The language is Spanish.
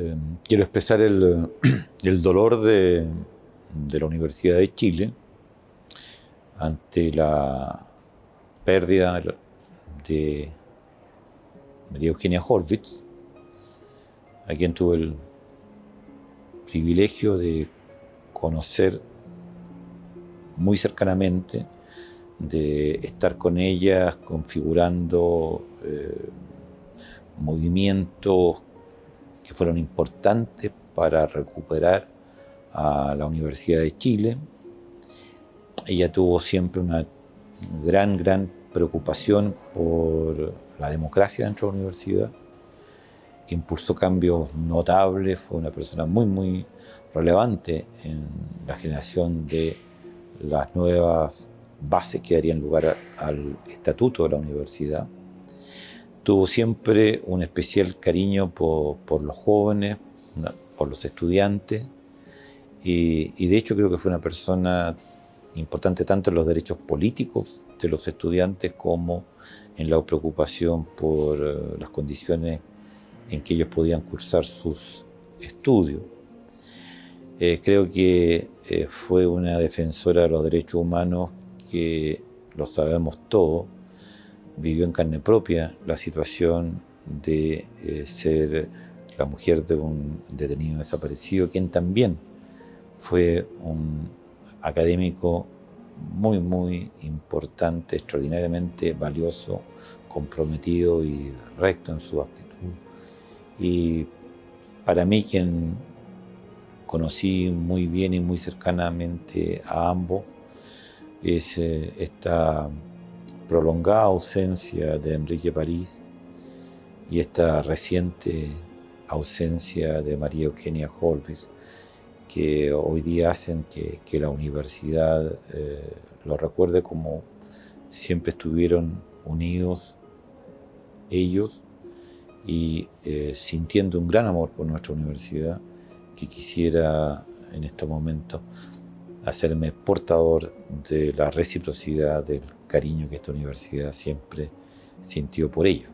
eh, quiero expresar el, dolor de, la Universidad de Chile ante la pérdida de María Eugenia Horvitz, a quien tuve el privilegio de conocer muy cercanamente, de estar con ella configurando eh, movimientos que fueron importantes para recuperar a la Universidad de Chile. Ella tuvo siempre una gran, gran preocupación por la democracia dentro de la universidad. Impulsó cambios notables, fue una persona muy, muy relevante en la generación de las nuevas bases que darían lugar al estatuto de la universidad tuvo siempre un especial cariño por, los jóvenes, por los estudiantes, y, de hecho creo que fue una persona importante tanto en los derechos políticos de los estudiantes como en la preocupación por eh, las condiciones en que ellos podían cursar sus estudios. Eh, creo que eh, fue una defensora de los derechos humanos que lo sabemos todos, vivió en carne propia la situación de eh, ser la mujer de un detenido desaparecido, quien también fue un académico muy, muy importante, extraordinariamente valioso, comprometido y recto en su actitud. Y para mí, quien conocí muy bien y muy cercanamente a ambos, es eh, esta prolongada ausencia de Enrique París y esta reciente ausencia de María Eugenia Holvis, que hoy día hacen que, la universidad eh, lo recuerde como siempre estuvieron unidos ellos y eh, sintiendo un gran amor por nuestra universidad, que quisiera en estos momentos hacerme portador de la reciprocidad del cariño que esta universidad siempre sintió por ello.